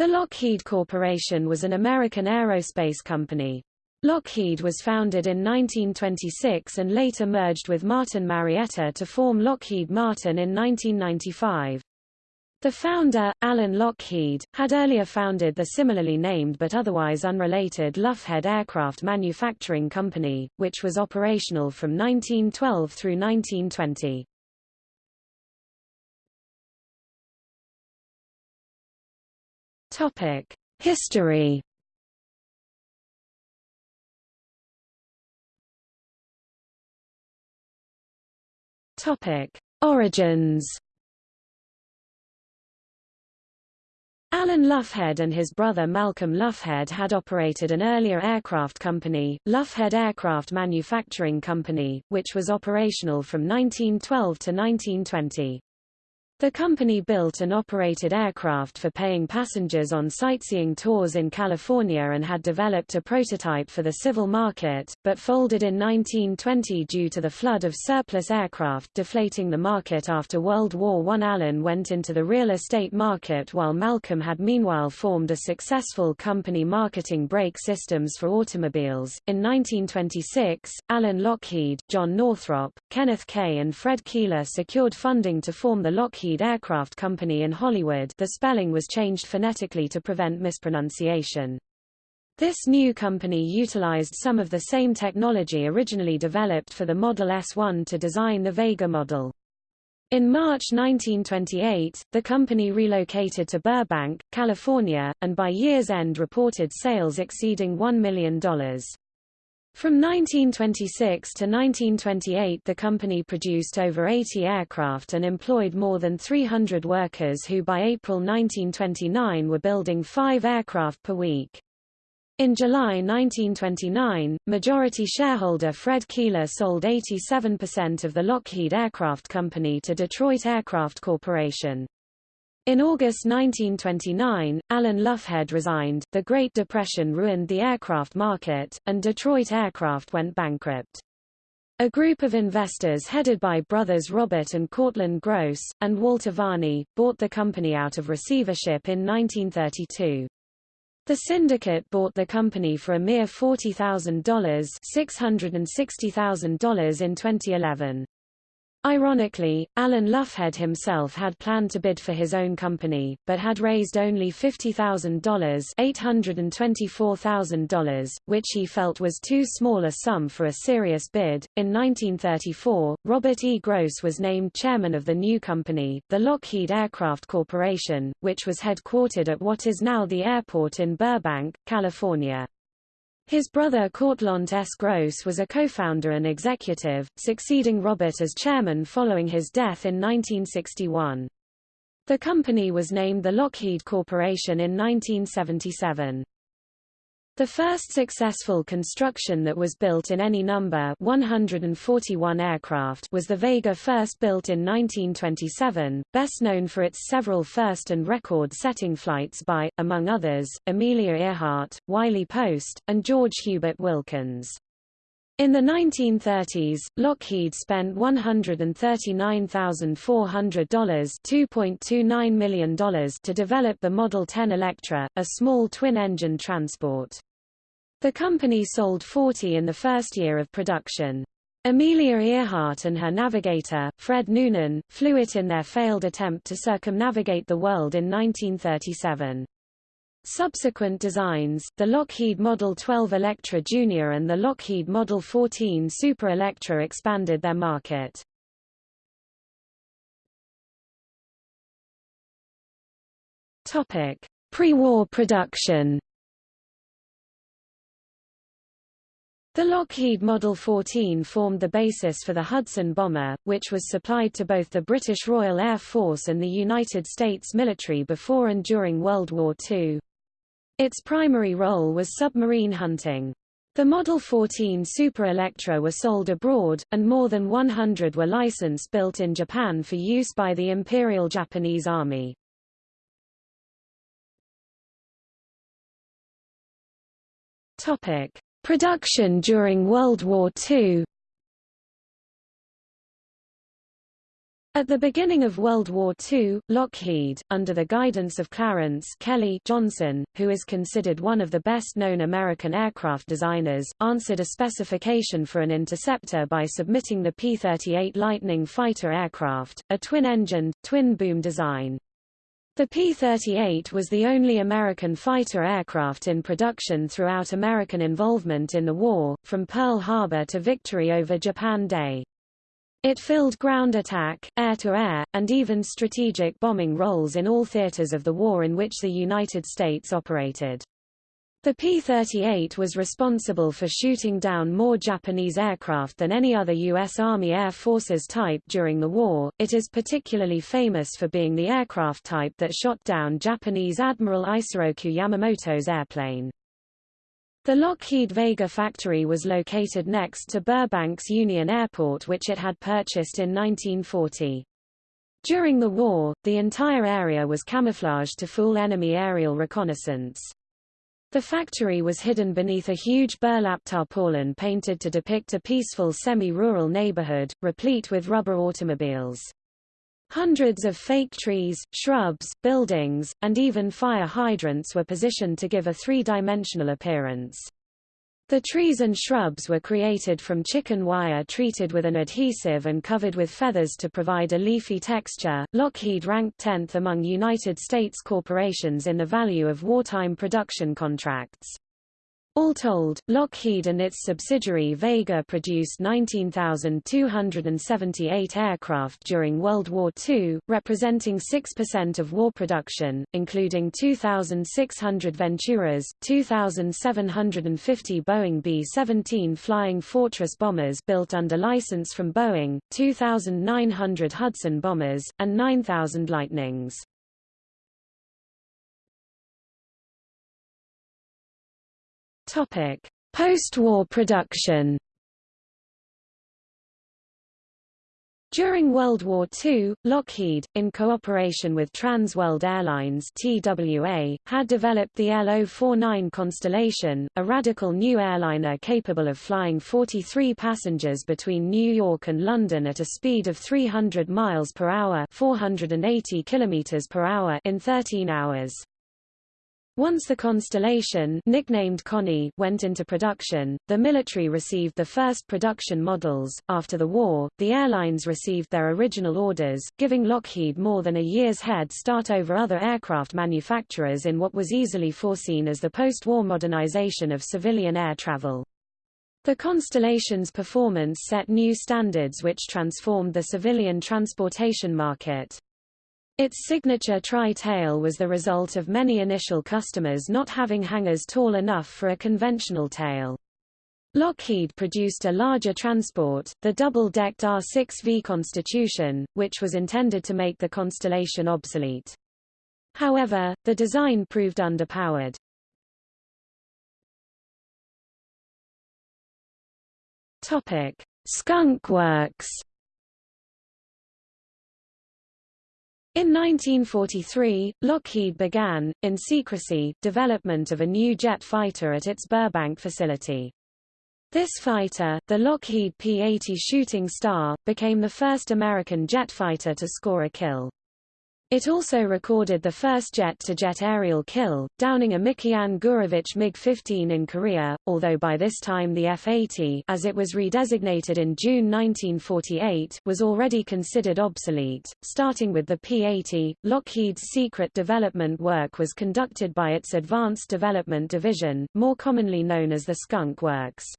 The Lockheed Corporation was an American aerospace company. Lockheed was founded in 1926 and later merged with Martin Marietta to form Lockheed Martin in 1995. The founder, Alan Lockheed, had earlier founded the similarly named but otherwise unrelated Loughead Aircraft Manufacturing Company, which was operational from 1912 through 1920. Topic: History. Topic: Origins. Alan Loughead and his brother Malcolm Loughead had operated an earlier aircraft company, Loughead Aircraft Manufacturing Company, which was operational from 1912 to 1920. The company built and operated aircraft for paying passengers on sightseeing tours in California and had developed a prototype for the civil market, but folded in 1920 due to the flood of surplus aircraft deflating the market after World War I. Allen went into the real estate market while Malcolm had meanwhile formed a successful company marketing brake systems for automobiles. In 1926, Alan Lockheed, John Northrop, Kenneth Kay and Fred Keeler secured funding to form the Lockheed Lockheed Aircraft Company in Hollywood the spelling was changed phonetically to prevent mispronunciation. This new company utilized some of the same technology originally developed for the Model S1 to design the Vega model. In March 1928, the company relocated to Burbank, California, and by year's end reported sales exceeding $1 million. From 1926 to 1928 the company produced over 80 aircraft and employed more than 300 workers who by April 1929 were building five aircraft per week. In July 1929, majority shareholder Fred Keeler sold 87% of the Lockheed Aircraft Company to Detroit Aircraft Corporation. In August 1929, Alan Loughead resigned, the Great Depression ruined the aircraft market, and Detroit Aircraft went bankrupt. A group of investors headed by brothers Robert and Cortlandt Gross, and Walter Varney, bought the company out of receivership in 1932. The syndicate bought the company for a mere $40,000 $660,000 in 2011. Ironically, Alan Loughead himself had planned to bid for his own company, but had raised only $50,000 $824,000, which he felt was too small a sum for a serious bid. In 1934, Robert E. Gross was named chairman of the new company, the Lockheed Aircraft Corporation, which was headquartered at what is now the airport in Burbank, California. His brother Cortlandt S. Gross was a co-founder and executive, succeeding Robert as chairman following his death in 1961. The company was named the Lockheed Corporation in 1977. The first successful construction that was built in any number 141 aircraft was the Vega first built in 1927, best known for its several first and record-setting flights by, among others, Amelia Earhart, Wiley Post, and George Hubert Wilkins. In the 1930s, Lockheed spent $139,400 $2.29 million to develop the Model 10 Electra, a small twin-engine transport. The company sold 40 in the first year of production. Amelia Earhart and her navigator, Fred Noonan, flew it in their failed attempt to circumnavigate the world in 1937. Subsequent designs, the Lockheed Model 12 Electra Jr. and the Lockheed Model 14 Super Electra expanded their market. Pre-war production The Lockheed Model 14 formed the basis for the Hudson bomber, which was supplied to both the British Royal Air Force and the United States military before and during World War II. Its primary role was submarine hunting. The Model 14 Super Electra were sold abroad, and more than 100 were licensed built in Japan for use by the Imperial Japanese Army. Topic. Production during World War II At the beginning of World War II, Lockheed, under the guidance of Clarence Kelly Johnson, who is considered one of the best-known American aircraft designers, answered a specification for an interceptor by submitting the P-38 Lightning fighter aircraft, a twin-engined, twin-boom design. The P-38 was the only American fighter aircraft in production throughout American involvement in the war, from Pearl Harbor to victory over Japan Day. It filled ground attack, air-to-air, -air, and even strategic bombing roles in all theaters of the war in which the United States operated. The P-38 was responsible for shooting down more Japanese aircraft than any other U.S. Army Air Forces type during the war. It is particularly famous for being the aircraft type that shot down Japanese Admiral Isoroku Yamamoto's airplane. The Lockheed Vega factory was located next to Burbank's Union Airport which it had purchased in 1940. During the war, the entire area was camouflaged to fool enemy aerial reconnaissance. The factory was hidden beneath a huge burlap tarpaulin painted to depict a peaceful semi-rural neighborhood, replete with rubber automobiles. Hundreds of fake trees, shrubs, buildings, and even fire hydrants were positioned to give a three-dimensional appearance. The trees and shrubs were created from chicken wire treated with an adhesive and covered with feathers to provide a leafy texture. Lockheed ranked 10th among United States corporations in the value of wartime production contracts. All told, Lockheed and its subsidiary Vega produced 19,278 aircraft during World War II, representing 6% of war production, including 2,600 Venturas, 2,750 Boeing B-17 Flying Fortress bombers built under license from Boeing, 2,900 Hudson bombers, and 9,000 Lightnings. Topic: Post-war production. During World War II, Lockheed, in cooperation with Trans World Airlines TWA, had developed the L-049 Constellation, a radical new airliner capable of flying 43 passengers between New York and London at a speed of 300 miles per hour, 480 kilometers per hour in 13 hours. Once the Constellation nicknamed Connie went into production, the military received the first production models. After the war, the airlines received their original orders, giving Lockheed more than a year's head start over other aircraft manufacturers in what was easily foreseen as the post-war modernization of civilian air travel. The Constellation's performance set new standards which transformed the civilian transportation market. Its signature tri-tail was the result of many initial customers not having hangars tall enough for a conventional tail. Lockheed produced a larger transport, the double-decked R-6V Constitution, which was intended to make the Constellation obsolete. However, the design proved underpowered. Skunk Works In 1943, Lockheed began, in secrecy, development of a new jet fighter at its Burbank facility. This fighter, the Lockheed P-80 Shooting Star, became the first American jet fighter to score a kill. It also recorded the first jet-to-jet -jet aerial kill, downing a Mikoyan Gurevich MiG-15 in Korea, although by this time the F-80 as it was redesignated in June 1948 was already considered obsolete. Starting with the P-80, Lockheed's secret development work was conducted by its Advanced Development Division, more commonly known as the Skunk Works.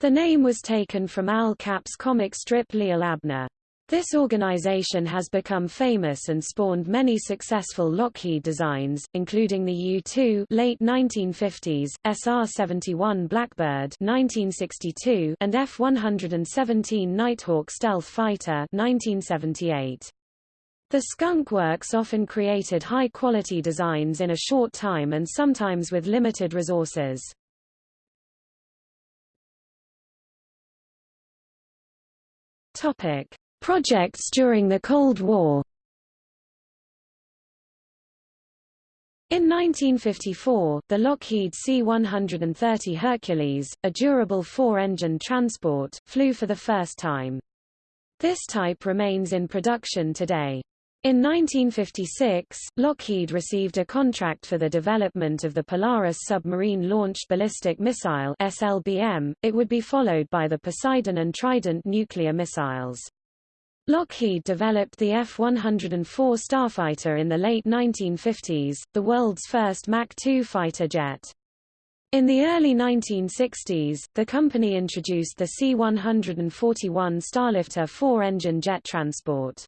The name was taken from Al Capp's comic strip Li'l Abner. This organization has become famous and spawned many successful Lockheed designs, including the U-2 late 1950s, SR-71 Blackbird 1962, and F-117 Nighthawk stealth fighter 1978. The Skunk Works often created high-quality designs in a short time and sometimes with limited resources. Topic. Projects during the Cold War In 1954, the Lockheed C-130 Hercules, a durable four-engine transport, flew for the first time. This type remains in production today. In 1956, Lockheed received a contract for the development of the Polaris Submarine Launched Ballistic Missile SLBM. It would be followed by the Poseidon and Trident nuclear missiles. Lockheed developed the F-104 Starfighter in the late 1950s, the world's first Mach 2 fighter jet. In the early 1960s, the company introduced the C-141 Starlifter four-engine jet transport.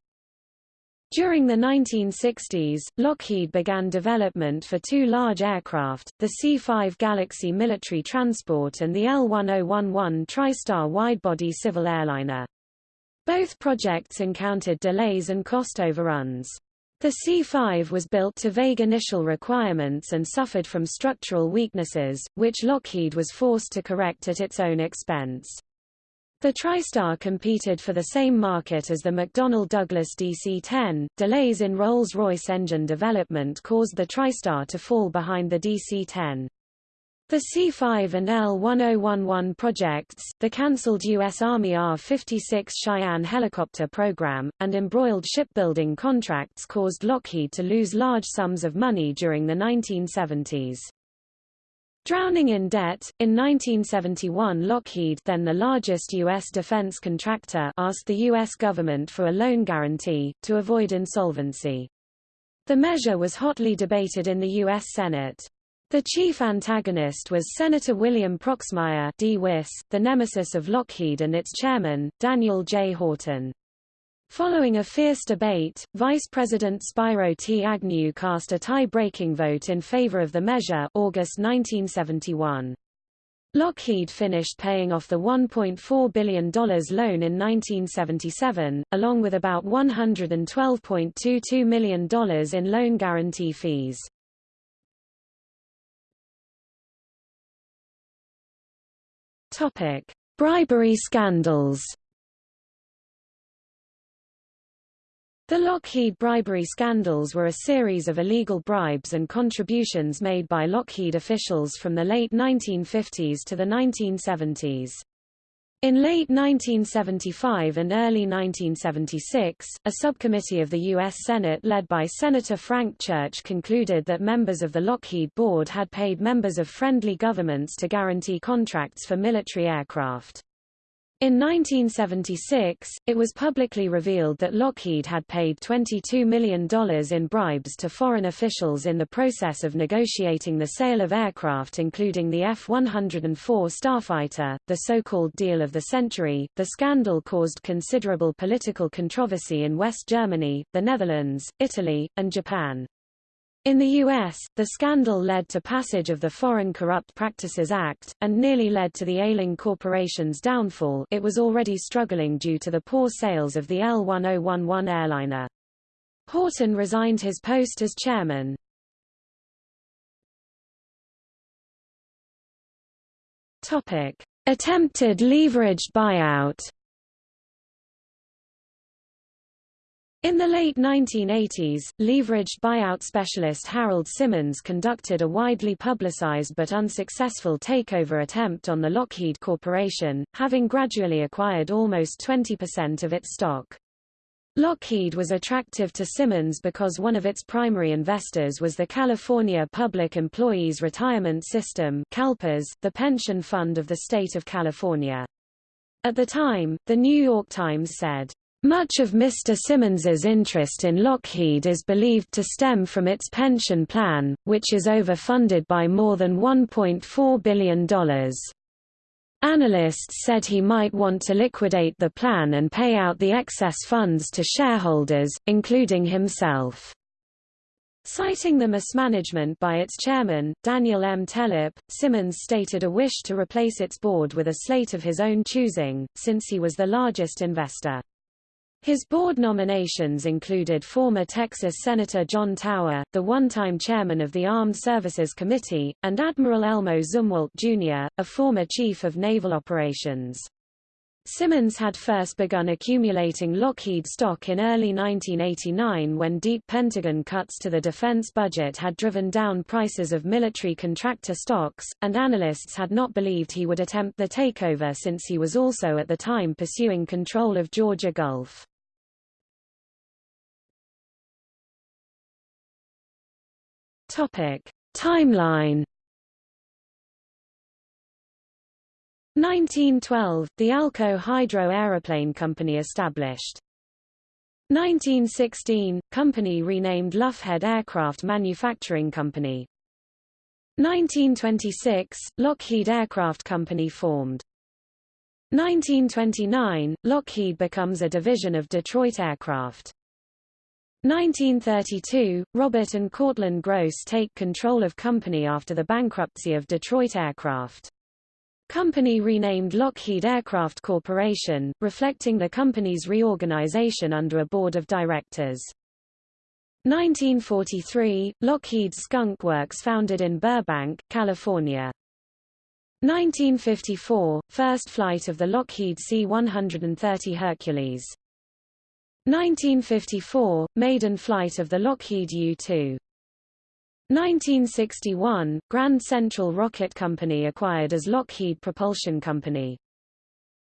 During the 1960s, Lockheed began development for two large aircraft, the C-5 Galaxy military transport and the L-1011 TriStar widebody civil airliner. Both projects encountered delays and cost overruns. The C-5 was built to vague initial requirements and suffered from structural weaknesses, which Lockheed was forced to correct at its own expense. The TriStar competed for the same market as the McDonnell Douglas DC-10. Delays in Rolls-Royce engine development caused the TriStar to fall behind the DC-10. The C-5 and L-1011 projects, the cancelled U.S. Army AH-56 Cheyenne helicopter program, and embroiled shipbuilding contracts caused Lockheed to lose large sums of money during the 1970s. Drowning in debt, in 1971 Lockheed then the largest U.S. defense contractor asked the U.S. government for a loan guarantee, to avoid insolvency. The measure was hotly debated in the U.S. Senate. The chief antagonist was Senator William Proxmire DeWiss, the nemesis of Lockheed and its chairman, Daniel J. Haughton. Following a fierce debate, Vice President Spiro T. Agnew cast a tie-breaking vote in favor of the measure August 1971. Lockheed finished paying off the $1.4 billion loan in 1977, along with about $112.22 million in loan guarantee fees. Topic: Bribery scandals. The Lockheed bribery scandals were a series of illegal bribes and contributions made by Lockheed officials from the late 1950s to the 1970s. In late 1975 and early 1976, a subcommittee of the U.S. Senate led by Senator Frank Church concluded that members of the Lockheed Board had paid members of friendly governments to guarantee contracts for military aircraft. In 1976, it was publicly revealed that Lockheed had paid $22 million in bribes to foreign officials in the process of negotiating the sale of aircraft including the F-104 Starfighter, the so-called deal of the century. The scandal caused considerable political controversy in West Germany, the Netherlands, Italy, and Japan. In the U.S., the scandal led to passage of the Foreign Corrupt Practices Act, and nearly led to the Ailing Corporation's downfall it was already struggling due to the poor sales of the L-1011 airliner. Haughton resigned his post as chairman. Attempted leveraged buyout In the late 1980s, leveraged buyout specialist Harold Simmons conducted a widely publicized but unsuccessful takeover attempt on the Lockheed Corporation, having gradually acquired almost 20% of its stock. Lockheed was attractive to Simmons because one of its primary investors was the California Public Employees Retirement System CalPERS, the pension fund of the state of California. At the time, The New York Times said, much of Mr. Simmons's interest in Lockheed is believed to stem from its pension plan, which is overfunded by more than $1.4 billion. Analysts said he might want to liquidate the plan and pay out the excess funds to shareholders, including himself. Citing the mismanagement by its chairman, Daniel M. Tellep, Simmons stated a wish to replace its board with a slate of his own choosing, since he was the largest investor. His board nominations included former Texas Senator John Tower, the one-time chairman of the Armed Services Committee, and Admiral Elmo Zumwalt, Jr., a former chief of naval operations. Simmons had first begun accumulating Lockheed stock in early 1989 when deep Pentagon cuts to the defense budget had driven down prices of military contractor stocks, and analysts had not believed he would attempt the takeover since he was also at the time pursuing control of Georgia Gulf. Topic. Timeline 1912, the Alco Hydro Aeroplane Company established. 1916, company renamed Loughead Aircraft Manufacturing Company. 1926, Lockheed Aircraft Company formed. 1929, Lockheed becomes a division of Detroit Aircraft. 1932, Robert and Cortlandt Gross take control of company after the bankruptcy of Detroit Aircraft. Company renamed Lockheed Aircraft Corporation, reflecting the company's reorganization under a board of directors. 1943, Lockheed Skunk Works founded in Burbank, California. 1954, first flight of the Lockheed C-130 Hercules. 1954, maiden flight of the Lockheed U-2. 1961, Grand Central Rocket Company acquired as Lockheed Propulsion Company.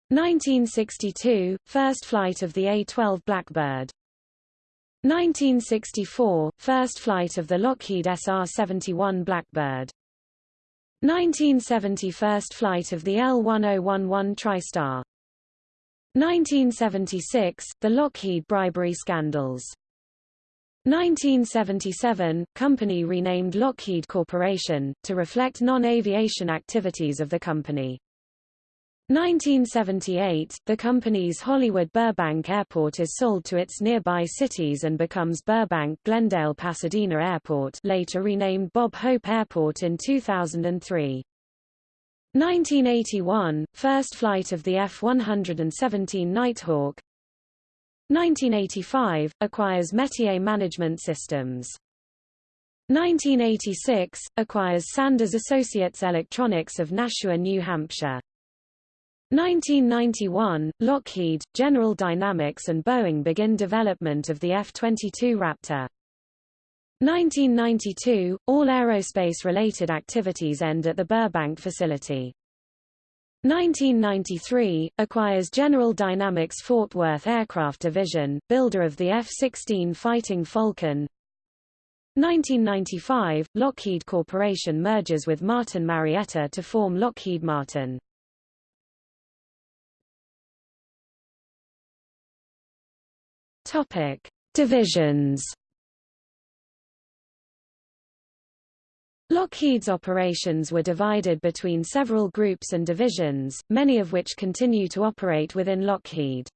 1962, first flight of the A-12 Blackbird. 1964, first flight of the Lockheed SR-71 Blackbird. 1970 first flight of the L-1011 TriStar. 1976, the Lockheed bribery scandals. 1977, company renamed Lockheed Corporation, to reflect non-aviation activities of the company. 1978, the company's Hollywood Burbank Airport is sold to its nearby cities and becomes Burbank Glendale Pasadena Airport later renamed Bob Hope Airport in 2003. 1981, first flight of the F-117 Nighthawk, 1985, acquires Metier Management Systems. 1986, acquires Sanders Associates Electronics of Nashua, New Hampshire. 1991, Lockheed, General Dynamics and Boeing begin development of the F-22 Raptor. 1992, all aerospace-related activities end at the Burbank facility. 1993, acquires General Dynamics Fort Worth Aircraft Division, builder of the F-16 Fighting Falcon. 1995, Lockheed Corporation merges with Martin Marietta to form Lockheed Martin. Topic: Divisions Lockheed's operations were divided between several groups and divisions, many of which continue to operate within Lockheed.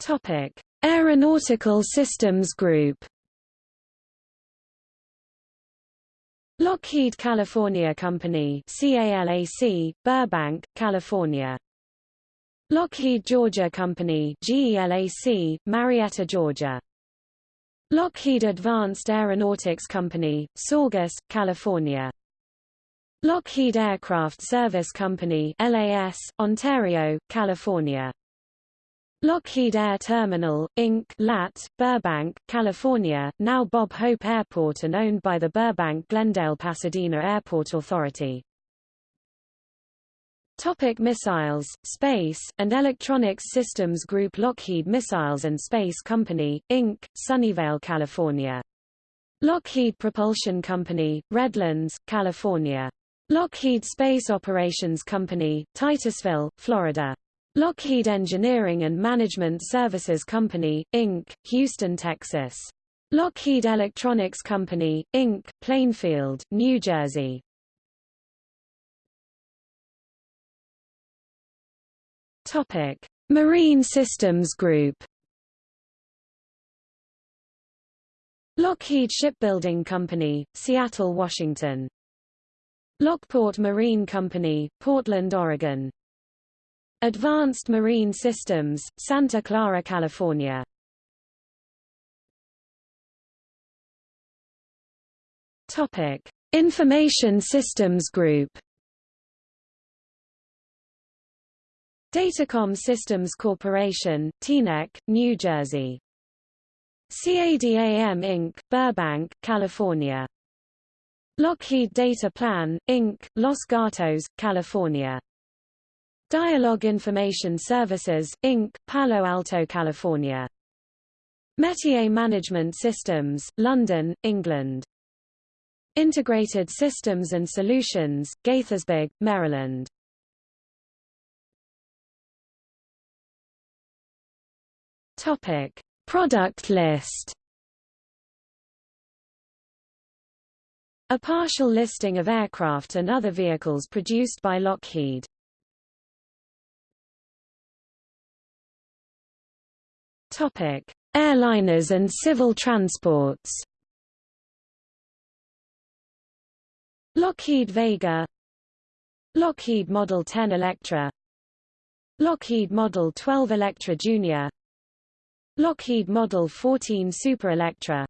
Topic: Aeronautical Systems Group. Lockheed California Company CALAC, Burbank, California. Lockheed Georgia Company GELAC, Marietta, Georgia. Lockheed Advanced Aeronautics Company, Saugus, California. Lockheed Aircraft Service Company LAS, Ontario, California. Lockheed Air Terminal, Inc. LAT, Burbank, California, now Bob Hope Airport and owned by the Burbank-Glendale-Pasadena Airport Authority. Topic missiles, Space, and Electronics Systems Group Lockheed Missiles and Space Company, Inc., Sunnyvale, California. Lockheed Propulsion Company, Redlands, California. Lockheed Space Operations Company, Titusville, Florida. Lockheed Engineering and Management Services Company, Inc., Houston, Texas. Lockheed Electronics Company, Inc., Plainfield, New Jersey. Topic: Marine Systems Group. Lockheed Shipbuilding Company, Seattle, Washington. Lockport Marine Company, Portland, Oregon. Advanced Marine Systems, Santa Clara, California. Topic: Information Systems Group. Datacom Systems Corporation, Teaneck, New Jersey. CADAM Inc., Burbank, California. Lockheed Data Plan, Inc., Los Gatos, California. Dialog Information Services, Inc., Palo Alto, California. Metier Management Systems, London, England. Integrated Systems and Solutions, Gaithersburg, Maryland. Topic: Product list. A partial listing of aircraft and other vehicles produced by Lockheed. Topic: Airliners and civil transports. Lockheed Vega Lockheed Model 10 Electra Lockheed Model 12 Electra Junior Lockheed Model 14 Super Electra.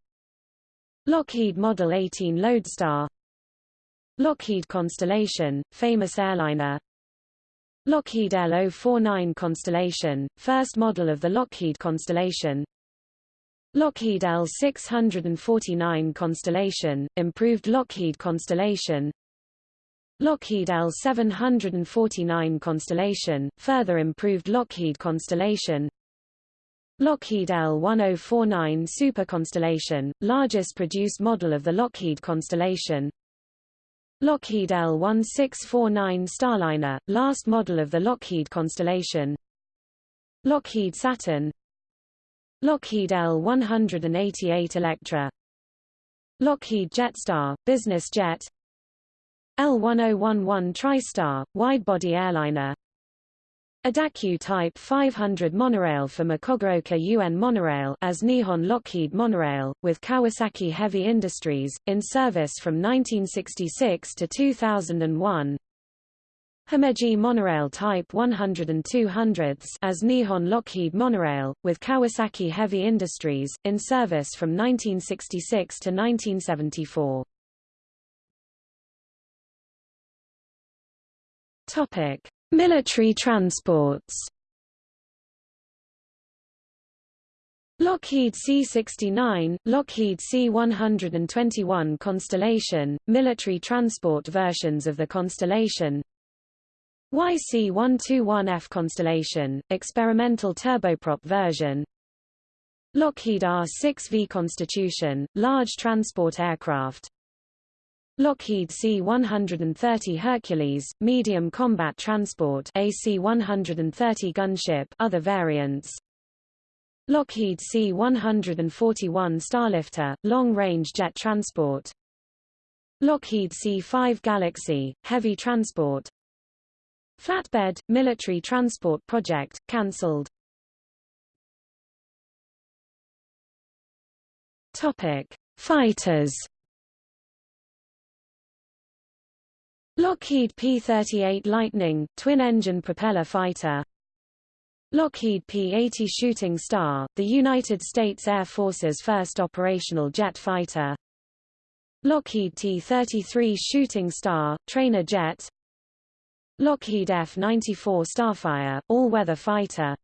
Lockheed Model 18 Lodestar. Lockheed Constellation, famous airliner. Lockheed L049 Constellation, first model of the Lockheed Constellation. Lockheed L649 Constellation, improved Lockheed Constellation. Lockheed L749 Constellation, further improved Lockheed Constellation Lockheed L1049 Super Constellation, largest produced model of the Lockheed Constellation. Lockheed L1649 Starliner, last model of the Lockheed Constellation. Lockheed Saturn. Lockheed L188 Electra. Lockheed Jetstar, business jet. L1011 TriStar, wide-body airliner Idaho Type 500 monorail for Mukogaoka-Yuen Monorail as Nihon Lockheed Monorail, with Kawasaki Heavy Industries, in service from 1966 to 2001. Himeji Monorail Type 100 and 200 as Nihon Lockheed Monorail, with Kawasaki Heavy Industries, in service from 1966 to 1974. Topic. Military transports. Lockheed C-69, Lockheed C-121 Constellation, military transport versions of the Constellation. YC-121F Constellation, experimental turboprop version. Lockheed R-6V Constitution, large transport aircraft Lockheed C-130 Hercules, medium combat transport AC-130 gunship other variants. Lockheed C-141 Starlifter, long-range jet transport. Lockheed C-5 Galaxy, heavy transport. Flatbed, military transport project, cancelled. Fighters Lockheed P-38 Lightning, twin-engine propeller fighter. Lockheed P-80 Shooting Star, the United States Air Force's first operational jet fighter. Lockheed T-33 Shooting Star, trainer jet. Lockheed F-94 Starfire, all-weather fighter.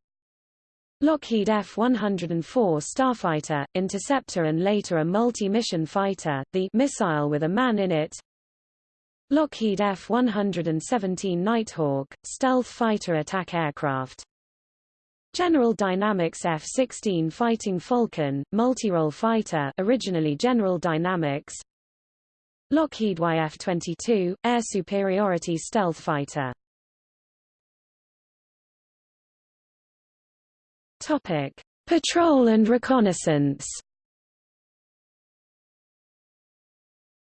Lockheed F-104 Starfighter, interceptor and later a multi-mission fighter, the missile with a man in it Lockheed F-117 Nighthawk, stealth fighter attack aircraft. General Dynamics F-16 Fighting Falcon, multi-role fighter originally General Dynamics Lockheed YF-22, air superiority stealth fighter Topic. Patrol and reconnaissance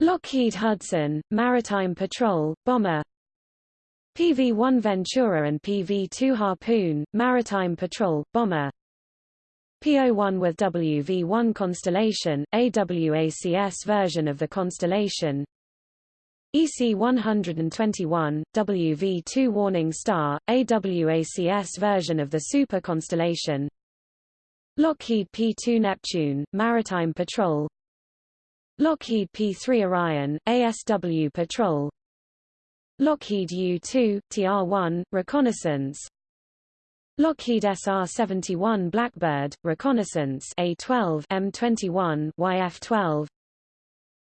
Lockheed Hudson, Maritime Patrol, bomber. PV-1 Ventura and PV-2 Harpoon, Maritime Patrol, bomber. PO-1 with WV-1 Constellation, AWACS version of the Constellation. EC-121, WV-2 Warning Star, AWACS version of the Super Constellation. Lockheed P-2 Neptune, Maritime Patrol Lockheed P-3 Orion, ASW Patrol. Lockheed U-2, TR-1, Reconnaissance. Lockheed SR-71 Blackbird, reconnaissance A-12 M21 YF-12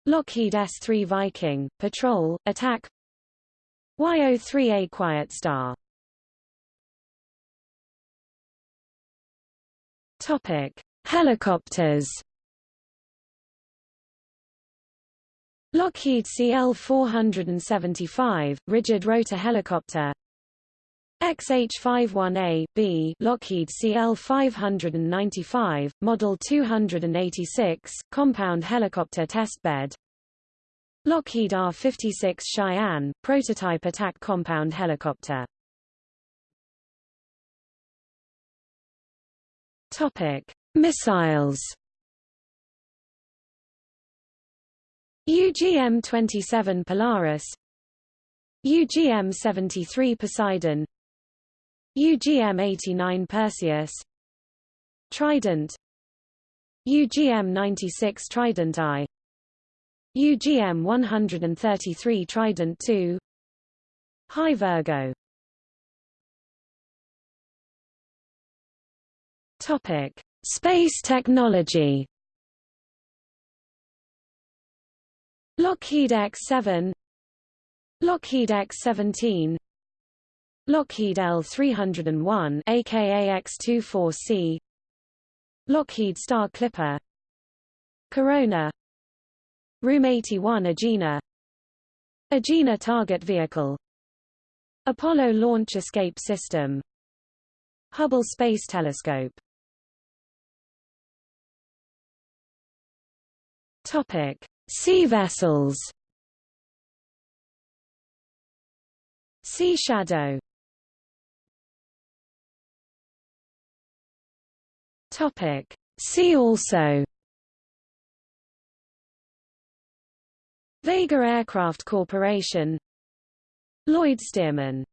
Lockheed S-3 Viking, patrol, attack. YO-3A Quiet Star. Topic: Helicopters. Lockheed CL-475, rigid rotor helicopter. XH-51A, B Lockheed CL-595, Model 286, compound helicopter testbed Lockheed AH-56 Cheyenne, prototype attack compound helicopter. Topic: Missiles UGM-27 Polaris. UGM-73 Poseidon. UGM-89 Perseus. Trident. UGM-96 Trident I. UGM-133 Trident II High Virgo. Topic: Space technology. Lockheed X-7 Lockheed X-17 Lockheed L-301 aka X-24C Lockheed Star Clipper Corona RM-81 Agena Agena Target Vehicle Apollo Launch Escape System Hubble Space Telescope Topic: Sea vessels. Sea Shadow. Topic: See also. Vega Aircraft Corporation Lloyd Stearman